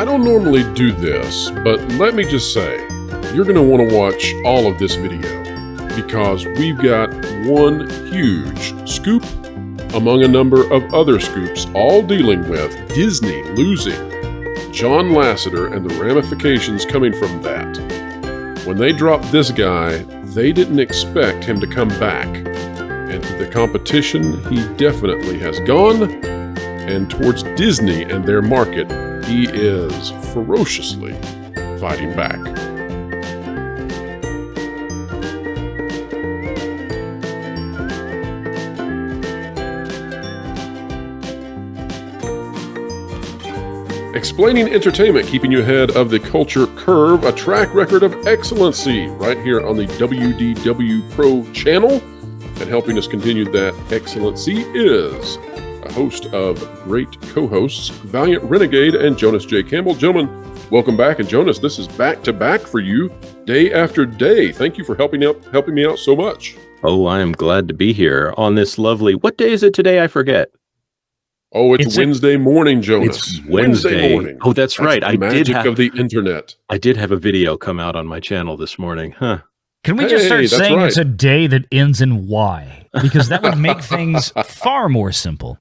I don't normally do this, but let me just say, you're going to want to watch all of this video because we've got one huge scoop among a number of other scoops, all dealing with Disney losing John Lasseter and the ramifications coming from that. When they dropped this guy, they didn't expect him to come back. And to the competition, he definitely has gone. And towards Disney and their market, he is ferociously fighting back. Explaining entertainment, keeping you ahead of the culture curve, a track record of excellency right here on the WDW Pro channel. And helping us continue that excellency is host of great co hosts, Valiant Renegade and Jonas J. Campbell. Gentlemen, welcome back. And Jonas, this is back to back for you day after day. Thank you for helping out helping me out so much. Oh, I am glad to be here on this lovely. What day is it today? I forget. Oh, it's, it's Wednesday a, morning, Jonas. It's Wednesday. Wednesday morning. Oh, that's, that's right. I did have of the internet. I did have a video come out on my channel this morning. Huh. Can we hey, just start saying right. it's a day that ends in Y? Because that would make things far more simple.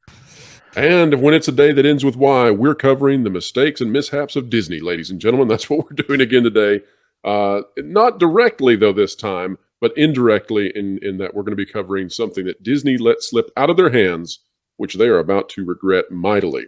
And when it's a day that ends with Y, we're covering the mistakes and mishaps of Disney, ladies and gentlemen. That's what we're doing again today. Uh, not directly, though, this time, but indirectly, in, in that we're going to be covering something that Disney let slip out of their hands which they are about to regret mightily.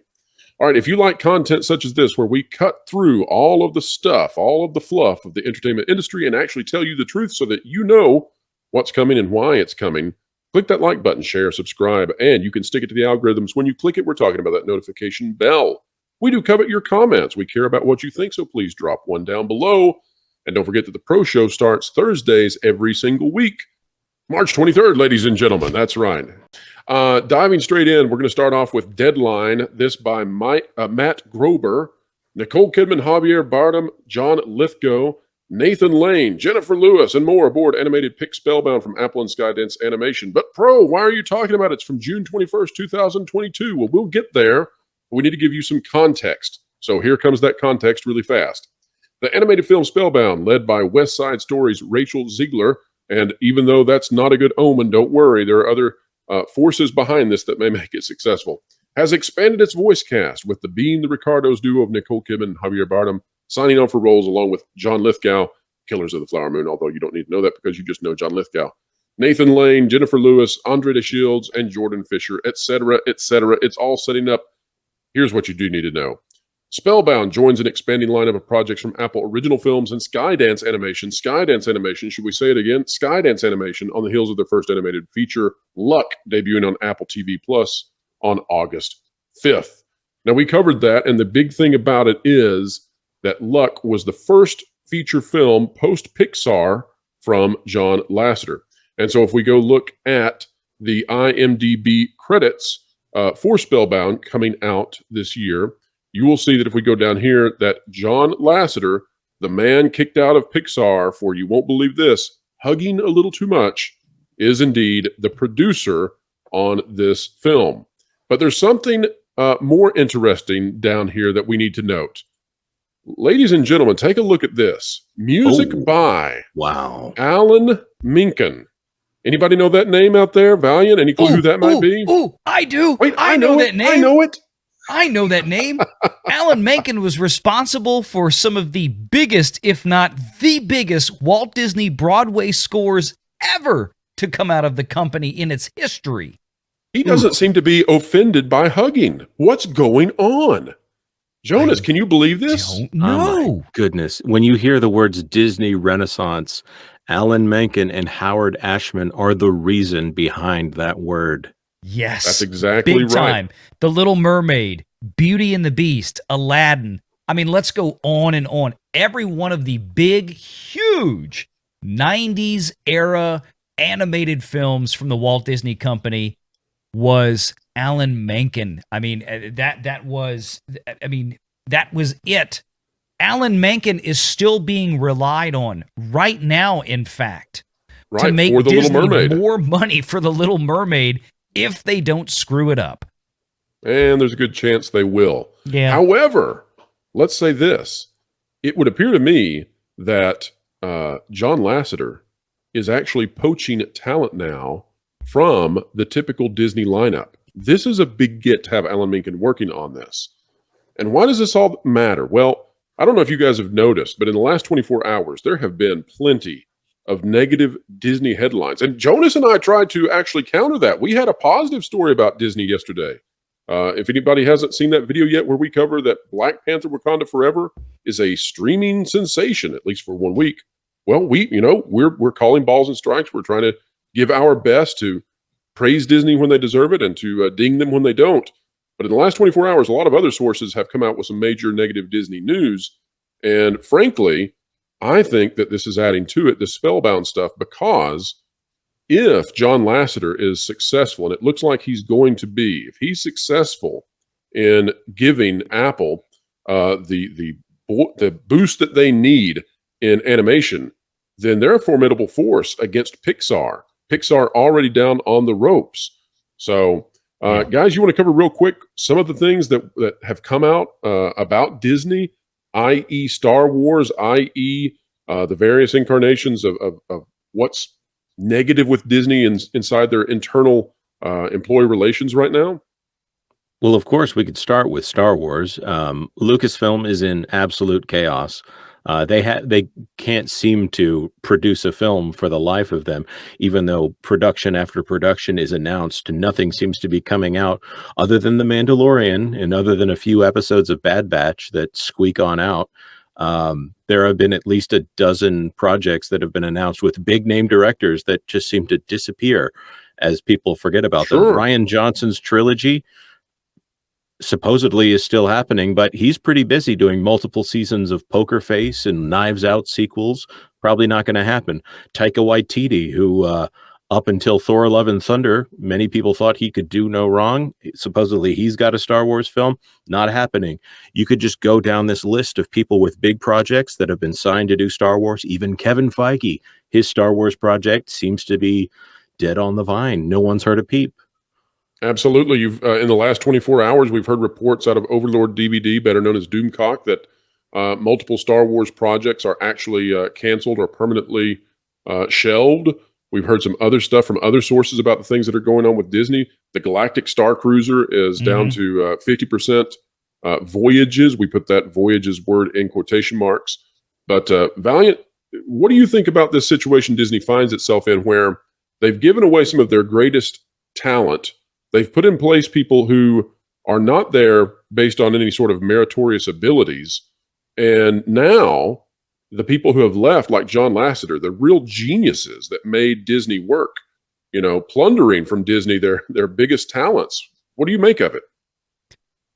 All right, if you like content such as this, where we cut through all of the stuff, all of the fluff of the entertainment industry and actually tell you the truth so that you know what's coming and why it's coming, click that like button, share, subscribe, and you can stick it to the algorithms. When you click it, we're talking about that notification bell. We do covet your comments. We care about what you think, so please drop one down below. And don't forget that the Pro Show starts Thursdays every single week. March 23rd, ladies and gentlemen. That's right. Uh, diving straight in, we're going to start off with Deadline. This by Mike, uh, Matt Grobar, Nicole Kidman, Javier Bardem, John Lithgow, Nathan Lane, Jennifer Lewis, and more aboard animated Pic Spellbound from Apple and Skydance Animation. But Pro, why are you talking about it? It's from June 21st, 2022. Well, we'll get there. we need to give you some context. So here comes that context really fast. The animated film Spellbound, led by West Side Story's Rachel Zegler, and even though that's not a good omen, don't worry. There are other uh, forces behind this that may make it successful. Has expanded its voice cast with the Being the Ricardos duo of Nicole Kidman and Javier Bardem signing on for roles along with John Lithgow, Killers of the Flower Moon, although you don't need to know that because you just know John Lithgow. Nathan Lane, Jennifer Lewis, Andre de Shields, and Jordan Fisher, etc., etc. It's all setting up. Here's what you do need to know. Spellbound joins an expanding lineup of projects from Apple Original Films and Skydance Animation. Skydance Animation, should we say it again? Skydance Animation on the heels of their first animated feature, Luck, debuting on Apple TV Plus on August 5th. Now, we covered that, and the big thing about it is that Luck was the first feature film post Pixar from John Lasseter. And so, if we go look at the IMDb credits uh, for Spellbound coming out this year, you will see that if we go down here, that John Lasseter, the man kicked out of Pixar for you won't believe this, hugging a little too much, is indeed the producer on this film. But there's something uh, more interesting down here that we need to note. Ladies and gentlemen, take a look at this. Music oh, by wow, Alan Menken. Anybody know that name out there? Valiant? Any clue ooh, who that might ooh, be? Oh, I do. Wait, I, I know, know that name. I know it. I know that name. Alan Menken was responsible for some of the biggest, if not the biggest, Walt Disney Broadway scores ever to come out of the company in its history. He doesn't Ooh. seem to be offended by hugging. What's going on? Jonas, I can you believe this? No. Oh goodness. When you hear the words Disney Renaissance, Alan Menken and Howard Ashman are the reason behind that word. Yes. That's exactly Big right. time. The Little Mermaid, Beauty and the Beast, Aladdin. I mean, let's go on and on. Every one of the big, huge 90s era animated films from the Walt Disney Company was Alan Menken. I mean, uh, that that was I mean, that was it. Alan Menken is still being relied on right now in fact right, to make Disney more money for the Little Mermaid if they don't screw it up. And there's a good chance they will. Yeah. However, let's say this. It would appear to me that uh, John Lasseter is actually poaching talent now from the typical Disney lineup. This is a big get to have Alan Menken working on this. And why does this all matter? Well, I don't know if you guys have noticed, but in the last 24 hours, there have been plenty of negative Disney headlines. And Jonas and I tried to actually counter that. We had a positive story about Disney yesterday. Uh, if anybody hasn't seen that video yet, where we cover that Black Panther Wakanda Forever is a streaming sensation, at least for one week. Well, we, you know, we're we're calling balls and strikes. We're trying to give our best to praise Disney when they deserve it and to uh, ding them when they don't. But in the last 24 hours, a lot of other sources have come out with some major negative Disney news. And frankly, I think that this is adding to it the spellbound stuff because if John Lasseter is successful, and it looks like he's going to be, if he's successful in giving Apple uh, the the the boost that they need in animation, then they're a formidable force against Pixar. Pixar already down on the ropes. So, uh, guys, you want to cover real quick some of the things that that have come out uh, about Disney, i.e., Star Wars, i.e., uh, the various incarnations of, of, of what's negative with Disney in, inside their internal uh, employee relations right now? Well, of course, we could start with Star Wars. Um, Lucasfilm is in absolute chaos. Uh, they ha- they can't seem to produce a film for the life of them, even though production after production is announced. Nothing seems to be coming out other than The Mandalorian and other than a few episodes of Bad Batch that squeak on out. Um, there have been at least a dozen projects that have been announced with big name directors that just seem to disappear as people forget about sure. them. Rian Johnson's trilogy supposedly is still happening, but he's pretty busy doing multiple seasons of Poker Face and Knives Out sequels. Probably not going to happen. Taika Waititi, who uh, up until Thor Love and Thunder, many people thought he could do no wrong. Supposedly he's got a Star Wars film. Not happening. You could just go down this list of people with big projects that have been signed to do Star Wars. Even Kevin Feige, his Star Wars project seems to be dead on the vine. No one's heard a peep. Absolutely. You've uh, in the last 24 hours, we've heard reports out of Overlord DVD, better known as Doomcock, that uh, multiple Star Wars projects are actually uh, canceled or permanently uh, shelved. We've heard some other stuff from other sources about the things that are going on with Disney. The Galactic Star Cruiser is mm-hmm. down to uh, 50% uh, voyages. We put that voyages word in quotation marks. But uh, Valiant, what do you think about this situation Disney finds itself in where they've given away some of their greatest talent? They've put in place people who are not there based on any sort of meritorious abilities. And now the people who have left, like John Lasseter, the real geniuses that made Disney work, you know, plundering from Disney their their biggest talents. What do you make of it?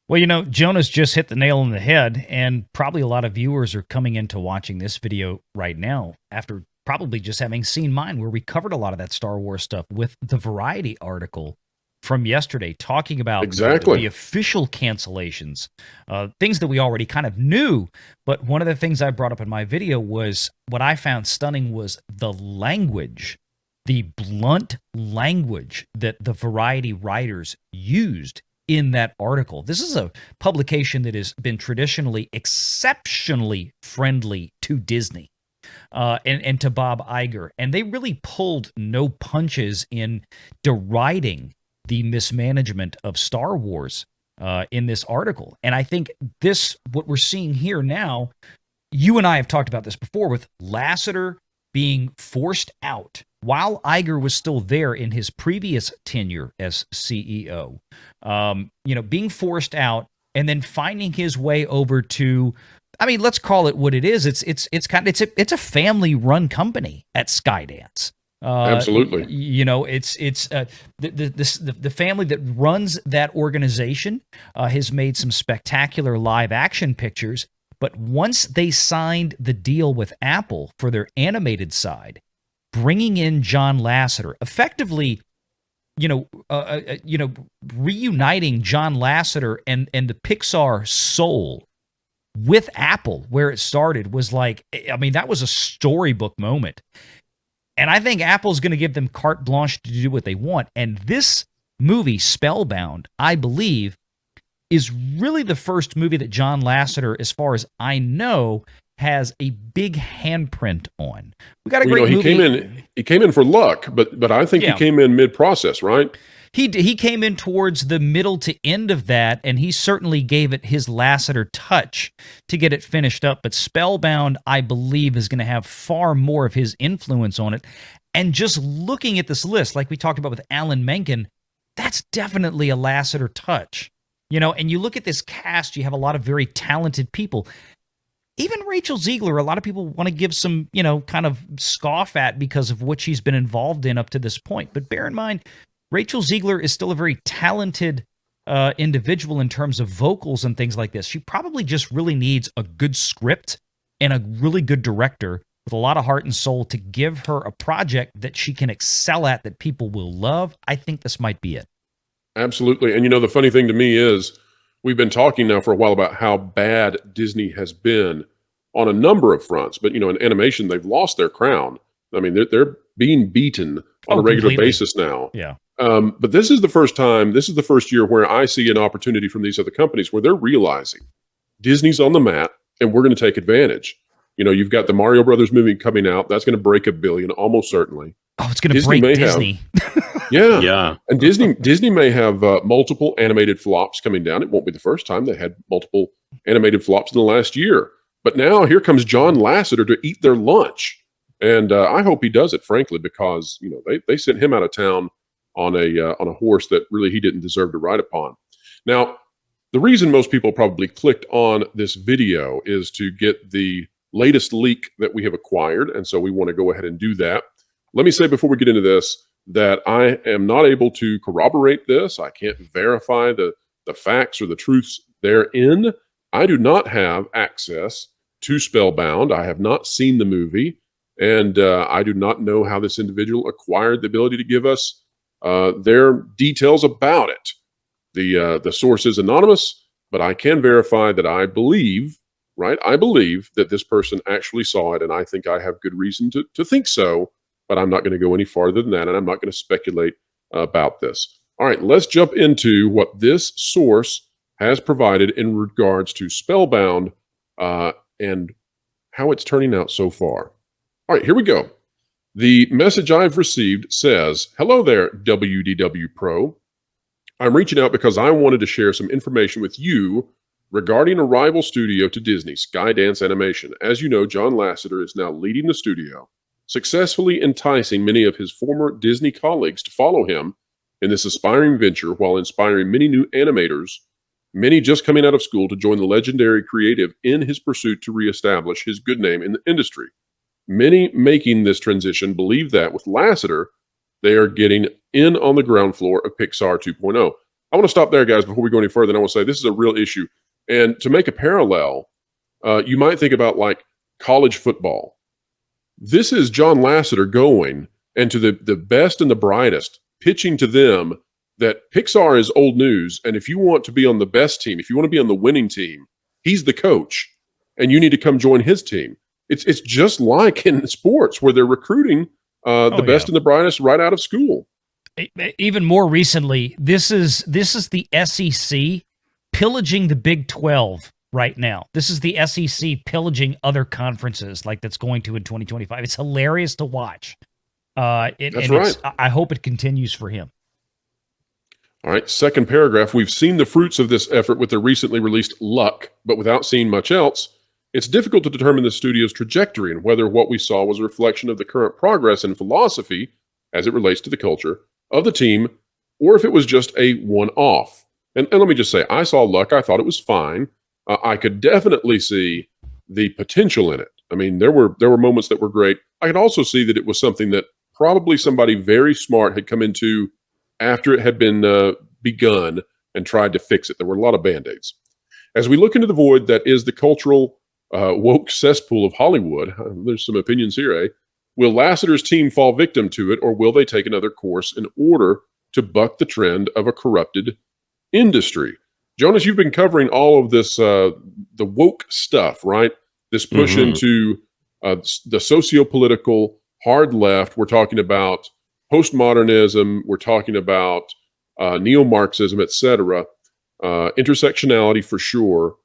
Well, you know, Jonas just hit the nail on the head, and probably a lot of viewers are coming into watching this video right now after probably just having seen mine, where we covered a lot of that Star Wars stuff with the Variety article from yesterday talking about exactly the, the official cancellations, uh, things that we already kind of knew. But one of the things I brought up in my video was what I found stunning was the language, the blunt language that the Variety writers used in that article. This is a publication that has been traditionally exceptionally friendly to Disney. Uh, and, and to Bob Iger. And they really pulled no punches in deriding the mismanagement of Star Wars uh, in this article. And I think this, what we're seeing here now, you and I have talked about this before with Lasseter being forced out while Iger was still there in his previous tenure as CEO. Um, you know, being forced out and then finding his way over to I mean, let's call it what it is. It's it's it's kind of it's a it's a family run company at Skydance. Uh, Absolutely. You know, it's it's uh, the, the, the the family that runs that organization uh, has made some spectacular live action pictures. But once they signed the deal with Apple for their animated side, bringing in John Lasseter, effectively, you know, uh, uh, uh, you know, reuniting John Lasseter and and the Pixar soul with Apple, where it started, was like, I mean, that was a storybook moment. And I think Apple's going to give them carte blanche to do what they want. And this movie, Spellbound, I believe, is really the first movie that John Lasseter, as far as I know, has a big handprint on. We got a Well, great you know, he movie. came in. He came in for luck, but but I think Yeah. he came in mid process, right? He he came in towards the middle to end of that, and he certainly gave it his Lasseter touch to get it finished up. But Spellbound, I believe, is going to have far more of his influence on it. And just looking at this list, like we talked about with Alan Menken, that's definitely a Lasseter touch. You know, and you look at this cast, you have a lot of very talented people. Even Rachel Zegler, a lot of people want to give some, you know, kind of scoff at because of what she's been involved in up to this point. But bear in mind, Rachel Zegler is still a very talented uh, individual in terms of vocals and things like this. She probably just really needs a good script and a really good director with a lot of heart and soul to give her a project that she can excel at that people will love. I think this might be it. Absolutely. And you know, the funny thing to me is we've been talking now for a while about how bad Disney has been on a number of fronts. But you know, in animation, they've lost their crown. I mean, they're they're being beaten on Oh, a regular completely. basis now. Yeah. Um, but this is the first time, this is the first year where I see an opportunity from these other companies where they're realizing Disney's on the mat and we're going to take advantage. You know, you've got the Mario Brothers movie coming out. That's going to break a billion almost certainly. Oh, it's going to Disney break may have- Disney. Yeah. Yeah. And Disney Disney may have uh, multiple animated flops coming down. It won't be the first time they had multiple animated flops in the last year. But now here comes John Lasseter to eat their lunch, and uh, I hope he does it. Frankly, because you know they they sent him out of town on a uh, on a horse that really he didn't deserve to ride upon. Now, the reason most people probably clicked on this video is to get the latest leak that we have acquired, and so we want to go ahead and do that. Let me say before we get into this that I am not able to corroborate this. I can't verify the the facts or the truths therein. I do not have access to Spellbound. I have not seen the movie, and uh, I do not know how this individual acquired the ability to give us uh, their details about it. The uh, the source is anonymous, but I can verify that I believe, right? I believe that this person actually saw it, and I think I have good reason to to think so. But I'm not going to go any farther than that, and I'm not going to speculate about this. All right, let's jump into what this source has provided in regards to Spellbound uh, and how it's turning out so far. All right, here we go. The message I've received says, Hello there, WDW Pro. I'm reaching out because I wanted to share some information with you regarding a rival studio to Disney, Skydance Animation. As you know, John Lasseter is now leading the studio, successfully enticing many of his former Disney colleagues to follow him in this aspiring venture while inspiring many new animators, many just coming out of school to join the legendary creative in his pursuit to reestablish his good name in the industry. Many making this transition believe that with Lasseter, they are getting in on the ground floor of Pixar 2.0. I want to stop there, guys, before we go any further. And I want to say this is a real issue. And to make a parallel, uh, you might think about like college football. This is John Lasseter going and to the, the best and the brightest, pitching to them that Pixar is old news. And if you want to be on the best team, if you want to be on the winning team, he's the coach and you need to come join his team. It's, it's just like in sports where they're recruiting uh, the Oh, best yeah. and the brightest right out of school. Even more recently, this is this is the SEC pillaging the Big 12 right now. This is the SEC pillaging other conferences like that's going to in 2025. It's hilarious to watch. Uh, it, That's and it's- I I hope it continues for him. All right, second paragraph. We've seen the fruits of this effort with the recently released Luck, but without seeing much else, it's difficult to determine the studio's trajectory and whether what we saw was a reflection of the current progress and philosophy as it relates to the culture of the team, or if it was just a one off. And, and let me just say, I saw Luck. I thought it was fine. Uh, I could definitely see the potential in it. I mean, there were there were moments that were great. I could also see that it was something that probably somebody very smart had come into after it had been uh, begun and tried to fix it. There were a lot of band aids. As we look into the void that is the cultural uh, woke cesspool of Hollywood, uh, there's some opinions here, eh? Will Lasseter's team fall victim to it, or will they take another course in order to buck the trend of a corrupted industry? Jonas, you've been covering all of this, uh, the woke stuff, right? This push Mhm. into uh, the socio-political hard left. We're talking about postmodernism. We're talking about uh, neo-Marxism, etc. uh, intersectionality for sure.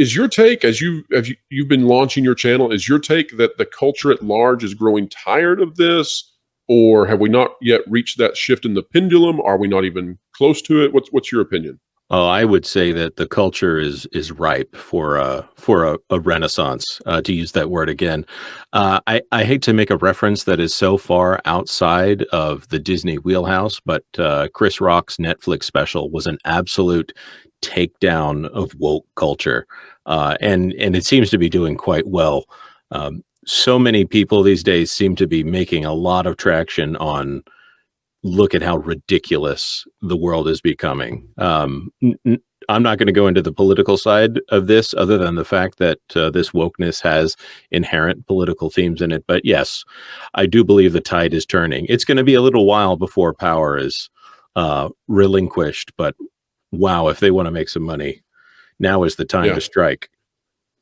Is your take as you have you, you've been launching your channel? Is your take that the culture at large is growing tired of this, or have we not yet reached that shift in the pendulum? Are we not even close to it? What's what's your opinion? Oh, I would say that the culture is is ripe for a for a, a renaissance. Uh, to use that word again, uh, I I hate to make a reference that is so far outside of the Disney wheelhouse, but uh, Chris Rock's Netflix special was an absolute takedown of woke culture, uh, and and it seems to be doing quite well. Um, so many people these days seem to be making a lot of traction on look at how ridiculous the world is becoming. Um, I'm not going to go into the political side of this, other than the fact that uh, this wokeness has inherent political themes in it. But yes, I do believe the tide is turning. It's going to be a little while before power is uh, relinquished, but wow, if they want to make some money, now is the time yeah. to strike.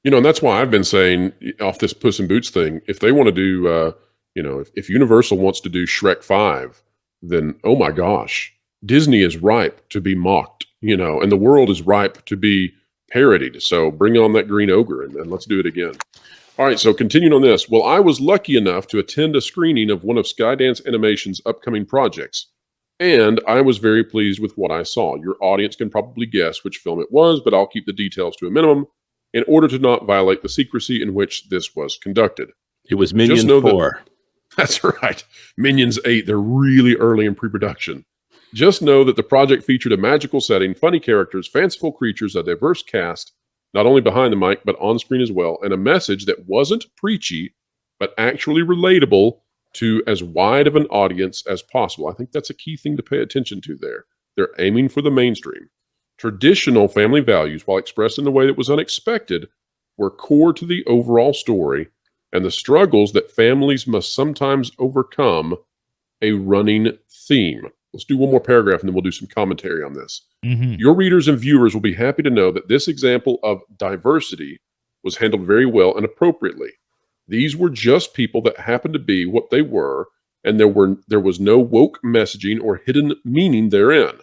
You know, and that's why I've been saying off this Puss in Boots thing. If they want to do, uh, you know, if, if Universal wants to do Shrek Five then oh my gosh, Disney is ripe to be mocked, you know, and the world is ripe to be parodied. So bring on that green ogre and, and let's do it again. All right, so continuing on this. Well, I was lucky enough to attend a screening of one of Skydance Animation's upcoming projects, and I was very pleased with what I saw. Your audience can probably guess which film it was, but I'll keep the details to a minimum in order to not violate the secrecy in which this was conducted. It was Minions 4. That, That's right. Minions 8, they're really early in pre production. Just know that the project featured a magical setting, funny characters, fanciful creatures, a diverse cast, not only behind the mic, but on screen as well, and a message that wasn't preachy, but actually relatable to as wide of an audience as possible. I think that's a key thing to pay attention to there. They're aiming for the mainstream. Traditional family values, while expressed in a way that was unexpected, were core to the overall story and the struggles that families must sometimes overcome a running theme. Let's do one more paragraph and then we'll do some commentary on this. Mm-hmm. Your readers and viewers will be happy to know that this example of diversity was handled very well and appropriately. These were just people that happened to be what they were, and there were there was no woke messaging or hidden meaning therein.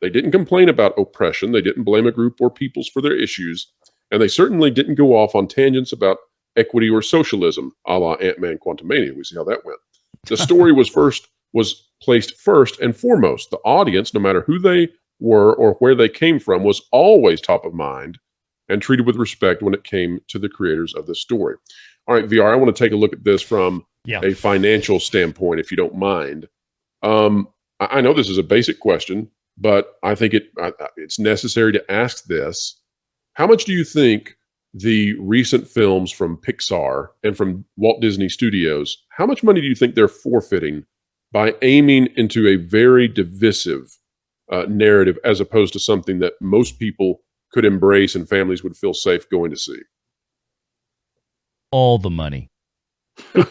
They didn't complain about oppression, they didn't blame a group or peoples for their issues, and they certainly didn't go off on tangents about equity or socialism, a la Ant-Man Quantumania. We see how that went. The story was first was placed first and foremost. The audience, no matter who they were or where they came from, was always top of mind and treated with respect when it came to the creators of the story. All right, VR, I want to take a look at this from yeah. a financial standpoint, if you don't mind. Um, I, I know this is a basic question, but I think it I, it's necessary to ask this. How much do you think the recent films from Pixar and from Walt Disney Studios, how much money do you think they're forfeiting by aiming into a very divisive uh, narrative as opposed to something that most people could embrace and families would feel safe going to see? All the money. Oh,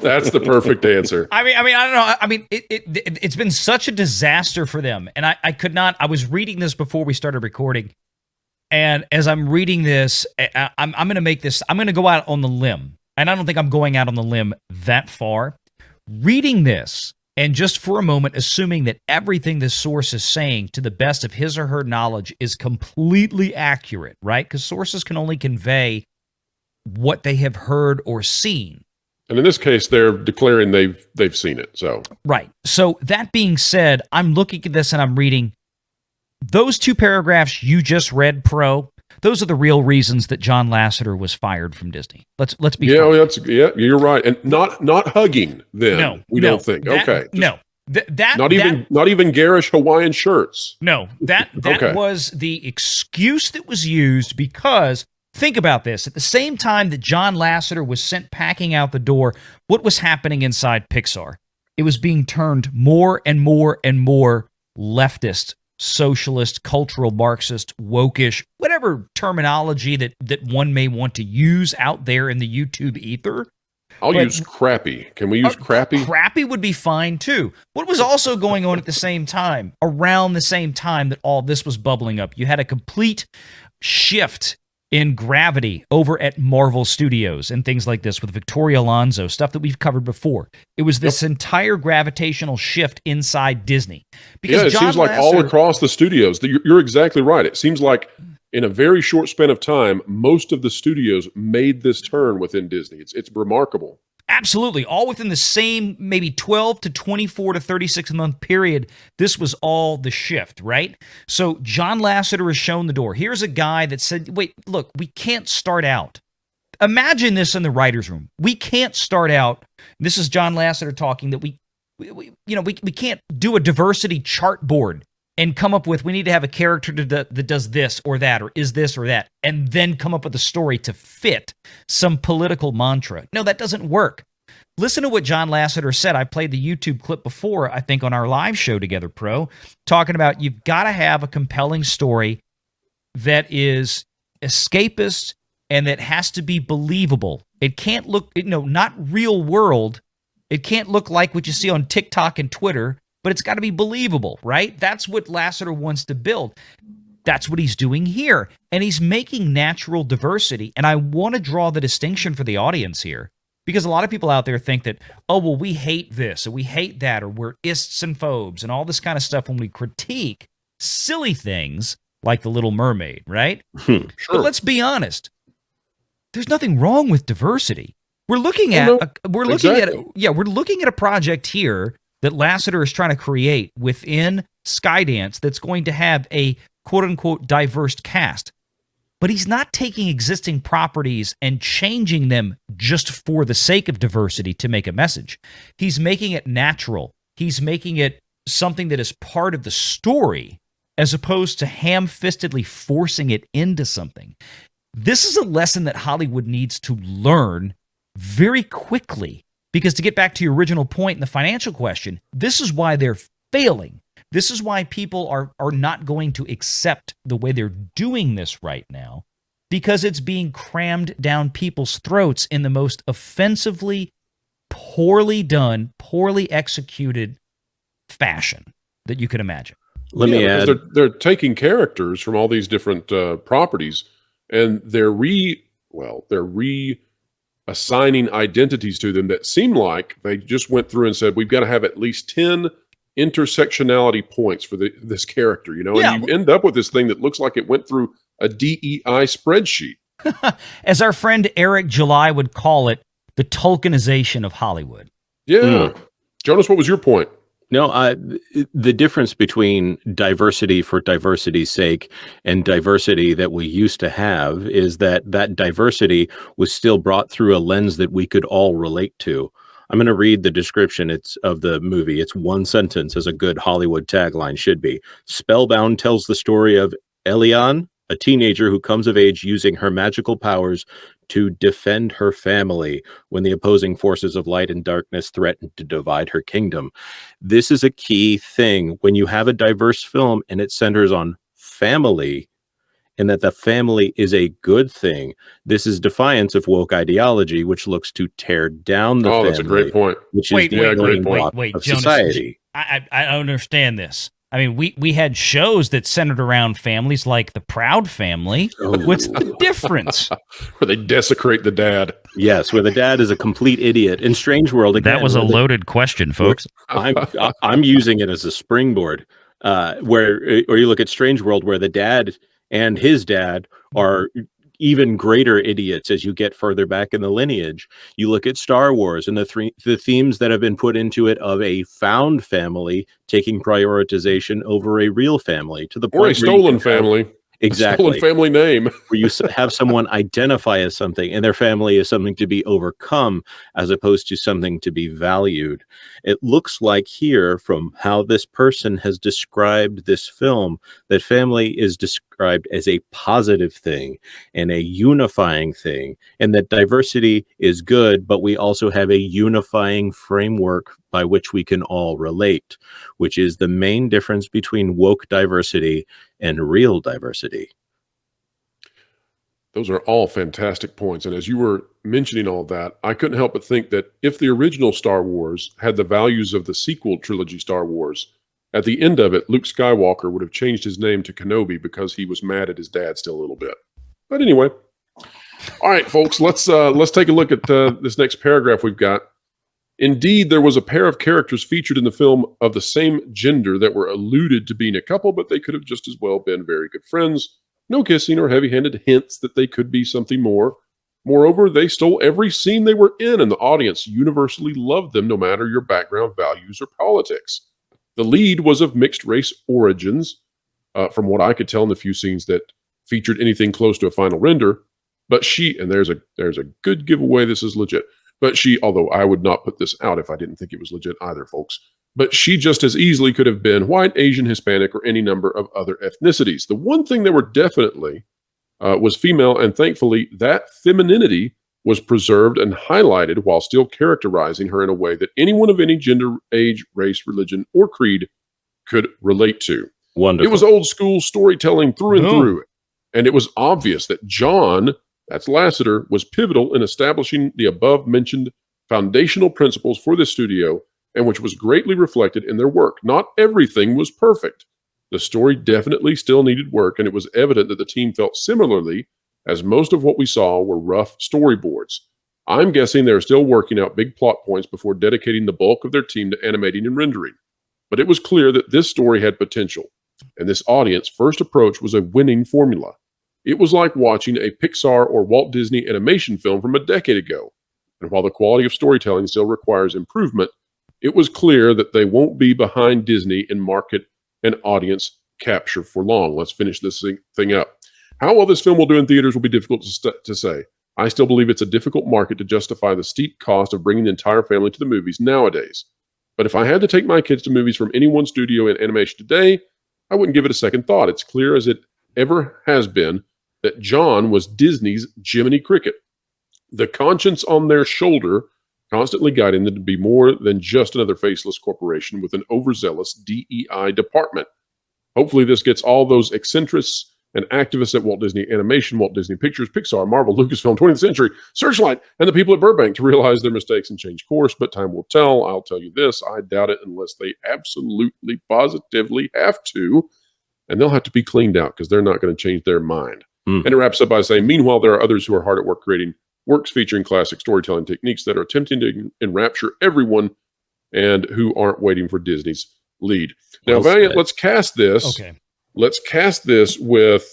that's the perfect answer. I mean, I mean, I don't know. I mean, it, it it's been such a disaster for them, and I I could not. I was reading this before we started recording, and as I'm reading this, I, I'm, I'm going to make this, I'm going to go out on the limb. And I don't think I'm going out on the limb that far. Reading this, and just for a moment, assuming that everything this source is saying to the best of his or her knowledge is completely accurate, right? Because sources can only convey what they have heard or seen. And in this case, they're declaring they've they've seen it. So right. So that being said, I'm looking at this and I'm reading those two paragraphs you just read, Pro, those are the real reasons that John Lasseter was fired from Disney. Let's let's be yeah, oh, that's yeah, you're right, and not not hugging them. No, we no, don't think. That, okay, no, Th- that not even that, not even garish Hawaiian shirts. No, that that okay. was the excuse that was used because think about this. At the same time that John Lasseter was sent packing out the door, what was happening inside Pixar? It was being turned more and more and more leftist socialist, cultural Marxist, wokish, whatever terminology that that one may want to use out there in the YouTube ether. I'll but, use crappy. Can we use uh, crappy? Crappy would be fine too. What was also going on at the same time, around the same time that all this was bubbling up, you had a complete shift in Gravity over at Marvel Studios and things like this with Victoria Alonso, stuff that we've covered before. It was this yep. entire gravitational shift inside Disney. Because yeah, it John seems like all across the studios. You're exactly right. It seems like in a very short span of time, most of the studios made this turn within Disney. It's it's remarkable. Absolutely. All within the same maybe 12 to 24 to 36 month period. This was all the shift, right? So John Lasseter has shown the door. Here's a guy that said, wait, look, we can't start out. Imagine this in the writer's room. We can't start out. This is John Lasseter talking that we, we, we you know, we, we can't do a diversity chart board and come up with we need to have a character that, that does this or that or is this or that and then come up with a story to fit some political mantra. No that doesn't work. Listen to what john lasseter said. I played the youtube clip before i think on our live show together pro talking about you've got to have a compelling story that is escapist and that has to be believable. It can't look you know not real world. It can't look like what you see on tiktok and twitter but it's got to be believable, right? That's what Lasseter wants to build. That's what he's doing here. And he's making natural diversity. And I want to draw the distinction for the audience here because a lot of people out there think that, oh, well, we hate this or we hate that or we're ists and phobes and all this kind of stuff when we critique silly things like The Little Mermaid, right? Sure. But let's be honest. There's nothing wrong with diversity. We're looking at a, we're looking exactly. at yeah, we're looking at a project here that Lasseter is trying to create within Skydance that's going to have a quote unquote diverse cast. But he's not taking existing properties and changing them just for the sake of diversity to make a message. He's making it natural. He's making it something that is part of the story as opposed to ham fistedly forcing it into something. This is a lesson that Hollywood needs to learn very quickly because to get back to your original point in the financial question, this is why they're failing. This is why people are, are not going to accept the way they're doing this right now because it's being crammed down people's throats in the most offensively, poorly done, poorly executed fashion that you could imagine. Let yeah, me add. They're, they're taking characters from all these different uh, properties and they're re, well, they're re assigning identities to them that seem like they just went through and said, we've got to have at least 10 intersectionality points for the, this character, you know, yeah. and you end up with this thing that looks like it went through a DEI spreadsheet. As our friend Eric July would call it, the Tolkienization of Hollywood. Yeah. Mm. Jonas, what was your point? No, uh, the difference between diversity for diversity's sake and diversity that we used to have is that that diversity was still brought through a lens that we could all relate to. I'm going to read the description it's of the movie. It's one sentence as a good Hollywood tagline should be. Spellbound tells the story of Ellian, a teenager who comes of age using her magical powers to defend her family when the opposing forces of light and darkness threaten to divide her kingdom. This is a key thing when you have a diverse film and it centers on family and that the family is a good thing. This is defiance of woke ideology, which looks to tear down the oh, family. that's a great point. Which wait, is the yeah, great point. Wait, wait, of Jonas, society. I, I understand this. I mean, we we had shows that centered around families like the Proud Family. Oh. What's the difference? where they desecrate the dad. Yes, where the dad is a complete idiot. In Strange World, again, that was a loaded question, folks. I'm I'm using it as a springboard. Uh, where or you look at Strange World, where the dad and his dad are even greater idiots as you get further back in the lineage. You look at Star Wars and the three the themes that have been put into it of a found family taking prioritization over a real family to the or a stolen family. Exactly. Family name. where you have someone identify as something and their family is something to be overcome as opposed to something to be valued. It looks like here from how this person has described this film that family is described as a positive thing and a unifying thing and that diversity is good, but we also have a unifying framework by which we can all relate, which is the main difference between woke diversity and real diversity. Those are all fantastic points. And as you were mentioning all that, I couldn't help but think that if the original Star Wars had the values of the sequel trilogy Star Wars, at the end of it, Luke Skywalker would have changed his name to Kenobi because he was mad at his dad still a little bit. But anyway, All right, folks, let's uh, let's take a look at uh, this next paragraph we've got. Indeed, there was a pair of characters featured in the film of the same gender that were alluded to being a couple, but they could have just as well been very good friends. No kissing or heavy handed hints that they could be something more. Moreover, they stole every scene they were in, and the audience universally loved them no matter your background, values, or politics. The lead was of mixed race origins, uh, from what I could tell in the few scenes that featured anything close to a final render. But she, and there's a there's a good giveaway. This is legit. But she, although I would not put this out if I didn't think it was legit either, folks. But she just as easily could have been white, Asian, Hispanic, or any number of other ethnicities. The one thing they were definitely uh, was female, and thankfully that femininity was preserved and highlighted while still characterizing her in a way that anyone of any gender, age, race, religion, or creed could relate to. Wonderful. It was old school storytelling through and Boom. through. And it was obvious that John, that's Lasseter, was pivotal in establishing the above mentioned foundational principles for this studio, and which was greatly reflected in their work. Not everything was perfect. The story definitely still needed work, and it was evident that the team felt similarly, as most of what we saw were rough storyboards. I'm guessing they're still working out big plot points before dedicating the bulk of their team to animating and rendering. But it was clear that this story had potential, and this audience first approach was a winning formula. It was like watching a Pixar or Walt Disney animation film from a decade ago. And while the quality of storytelling still requires improvement, it was clear that they won't be behind Disney in market and audience capture for long. Let's finish this thing- up. How well this film will do in theaters will be difficult to, to say. I still believe it's a difficult market to justify the steep cost of bringing the entire family to the movies nowadays. But if I had to take my kids to movies from any one studio in animation today, I wouldn't give it a second thought. It's clear as it ever has been that John was Disney's Jiminy Cricket. The conscience on their shoulder constantly guiding them to be more than just another faceless corporation with an overzealous DEI department. Hopefully, this gets all those eccentrics and activists at Walt Disney Animation, Walt Disney Pictures, Pixar, Marvel, Lucasfilm, 20th Century, Searchlight, and the people at Burbank to realize their mistakes and change course. But time will tell. I'll tell you this I doubt it unless they absolutely, positively have to. And they'll have to be cleaned out because they're not going to change their mind. Hmm. And it wraps up by saying, meanwhile, there are others who are hard at work creating works featuring classic storytelling techniques that are attempting to enrapture everyone and who aren't waiting for Disney's lead. Now, Well Valiant, let's cast this. Okay. Let's cast this with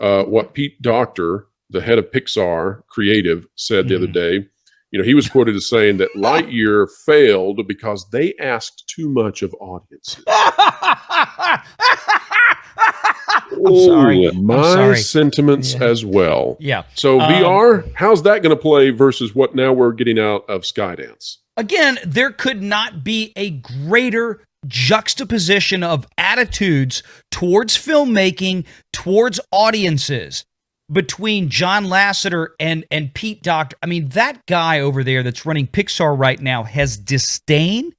uh, what Pete Docter, the head of Pixar Creative, said the other day. You know, he was quoted as saying that Lightyear failed because they asked too much of audiences. I'm sorry. Oh, I'm My sorry. sentiments Yeah. as well. yeah. So Um, VR, how's that going to play versus what now we're getting out of Skydance? Again, there could not be a greater juxtaposition of attitudes towards filmmaking, towards audiences between John Lasseter and and Pete Docter. I mean, that guy over there that's running Pixar right now has disdain.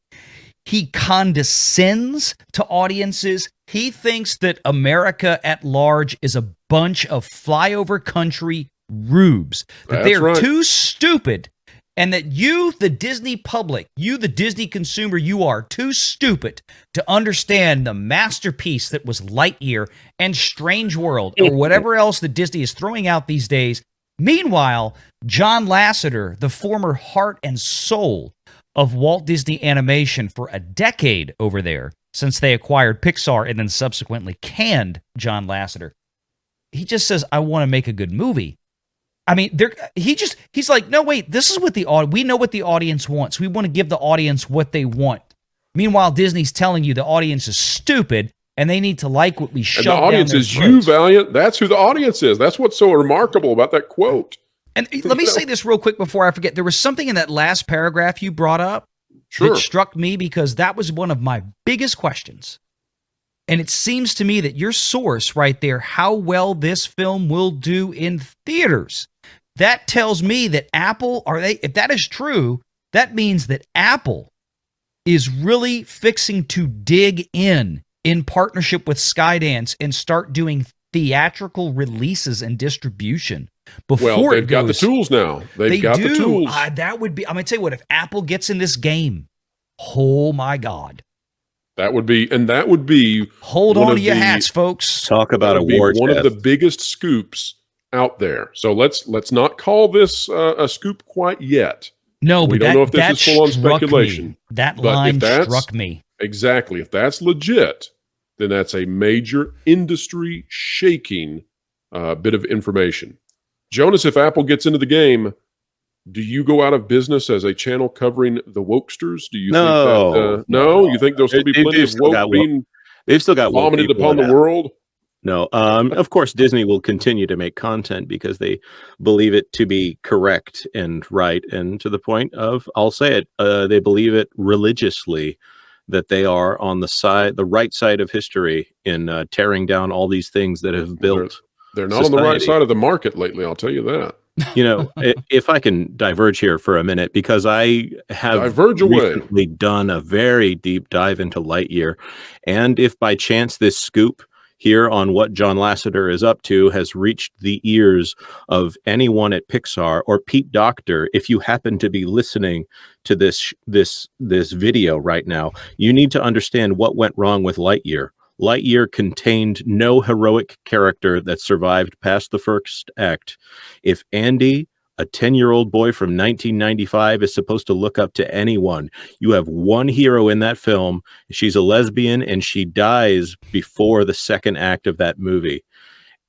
He condescends to audiences. He thinks that America at large is a bunch of flyover country rubes. That That's they're right. too stupid and that you, the Disney public, you, the Disney consumer, you are too stupid to understand the masterpiece that was Lightyear and Strange World or whatever else that Disney is throwing out these days. Meanwhile, John Lasseter, the former heart and soul of Walt Disney Animation for a decade over there, since they acquired Pixar and then subsequently canned John Lasseter, he just says, I want to make a good movie. I mean, there he just he's like, no, wait, this is what the au- we know what the audience wants. We want to give the audience what they want. Meanwhile, Disney's telling you the audience is stupid and they need to like what we And shove the audience is you. Valiant. That's who the audience is. That's what's so remarkable about that quote. And let me say this real quick before I forget. There was something in that last paragraph you brought up Sure. that struck me because that was one of my biggest questions. And it seems to me that your source right there, how well this film will do in theaters, that tells me that Apple, are they, if that is true, that means that Apple is really fixing to dig in in partnership with Skydance and start doing theatrical releases and distribution before well, they've got the tools now. They've they got do. the tools. Uh, that would be. I'm gonna tell you what. If Apple gets in this game, oh my God! that would be, and that would be Hold on to your the- hats, folks. Talk about that a war one chest. of the biggest scoops out there. So let's let's not call this uh, a scoop quite yet. No, We but don't that, know if this is full-on speculation, Me. That but line that's- struck me. Exactly. If that's legit, then that's a major industry shaking uh, bit of information. Jonas, if Apple gets into the game, do you go out of business as a channel covering the wokesters? Do you think that? No. Uh, no, you think there'll still be They- plenty they've of still got woke woke being They've still got vomited upon the world? No, um, of course, Disney will continue to make content because they believe it to be correct and right, and to the point of, I'll say it, uh, they believe it religiously that they are on the side, the right side of history in uh, tearing down all these things that have built. They're not on the right side of the market lately. I'll tell you that. You know, if I can diverge here for a minute, because I have Diverge away. recently done a very deep dive into Lightyear, and if by chance this scoop here on what John Lasseter is up to has reached the ears of anyone at Pixar or Pete Docter, if you happen to be listening to this this this video right now, you need to understand what went wrong with Lightyear. Lightyear contained no heroic character that survived past the first act. If Andy, a 10 year old boy from 1995, is supposed to look up to anyone, you have one hero in that film. She's a lesbian and she dies before the second act of that movie.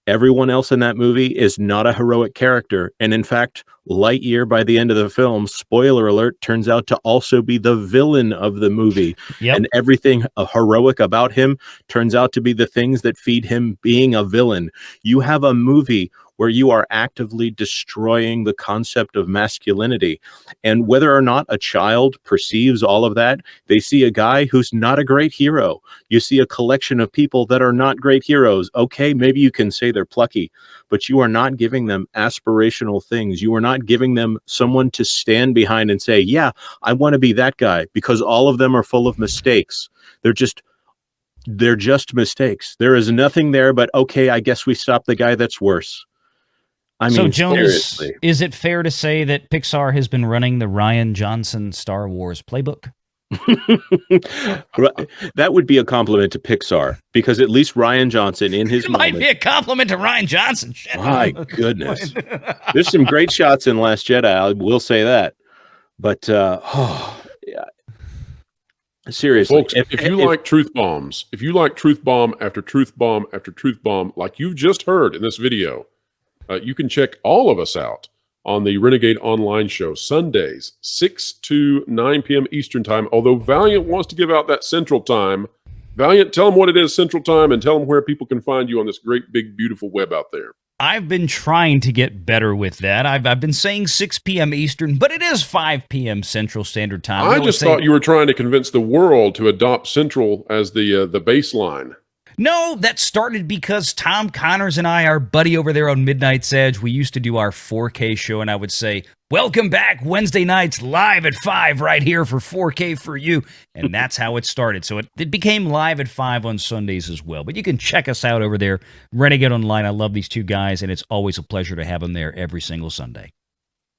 Everyone else in that movie is not a heroic character. And in fact, Lightyear, by the end of the film, spoiler alert, turns out to also be the villain of the movie Yep. and everything uh, heroic about him turns out to be the things that feed him being a villain. You have a movie where you are actively destroying the concept of masculinity. And whether or not a child perceives all of that, they see a guy who's not a great hero. You see a collection of people that are not great heroes. Okay, maybe you can say they're plucky, but you are not giving them aspirational things. You are not giving them someone to stand behind and say, yeah, I want to be that guy because all of them are full of mistakes. They're just they're just mistakes. There is nothing there but okay, I guess we stop the guy that's worse. I so mean, Jonas, seriously. is it fair to say that Pixar has been running the Rian Johnson Star Wars playbook? That would be a compliment to Pixar because at least Rian Johnson in his It might be a compliment to Rian Johnson. Shit. my goodness, there's some great shots in Last Jedi. I will say that, but uh, oh, yeah. seriously, Folks, if, you like truth bombs, if you like truth bomb after truth bomb after truth bomb, like you've just heard in this video, uh, you can check all of us out on the Renegade Online Show, Sundays, 6 to 9 p.m. Eastern Time. Although Valiant wants to give out that Central Time, Valiant, tell them what it is Central Time and tell them where people can find you on this great, big, beautiful web out there. I've been trying to get better with that. I've, I've been saying 6 p.m. Eastern, but it is 5 p.m. Central Standard Time. I would just thought you were trying to convince the world to adopt Central as the uh, the baseline. No, that started because Tom Connors and I, our buddy over there on Midnight's Edge, we used to do our 4K show, and I would say, Welcome back Wednesday nights live at 5 right here for 4K for you. And that's how it started. So it, it became live at 5 on Sundays as well. But you can check us out over there, Renegade Online. I love these two guys, and it's always a pleasure to have them there every single Sunday.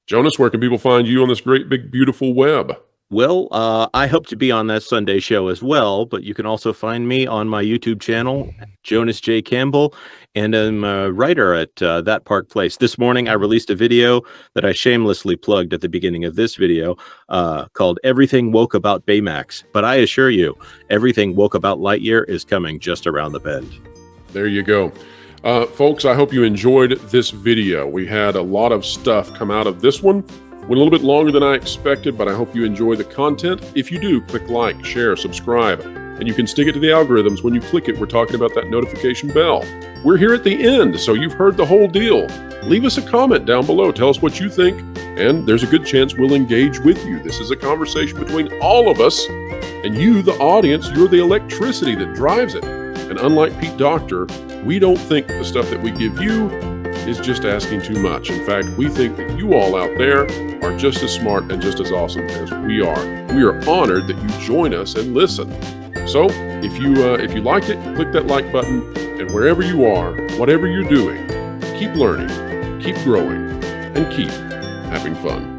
Jonas, where can people find you on this great, big, beautiful web? Well, uh, I hope to be on that Sunday show as well, but you can also find me on my YouTube channel, Jonas J. Campbell, and I'm a writer at uh, That Park Place. This morning, I released a video that I shamelessly plugged at the beginning of this video uh, called Everything Woke About Baymax. But I assure you, everything woke about Lightyear is coming just around the bend. There you go. Uh, folks, I hope you enjoyed this video. We had a lot of stuff come out of this one. Went a little bit longer than I expected, but I hope you enjoy the content. If you do, click like, share, subscribe, and you can stick it to the algorithms. When you click it, we're talking about that notification bell. We're here at the end, so you've heard the whole deal. Leave us a comment down below. Tell us what you think, and there's a good chance we'll engage with you. This is a conversation between all of us, and you, the audience, you're the electricity that drives it. And unlike Pete Docter, we don't think the stuff that we give you is just asking too much. In fact, we think that you all out there are just as smart and just as awesome as we are. We are honored that you join us and listen. So, if you uh, if you liked it, click that like button, and wherever you are, whatever you're doing, keep learning, keep growing, and keep having fun.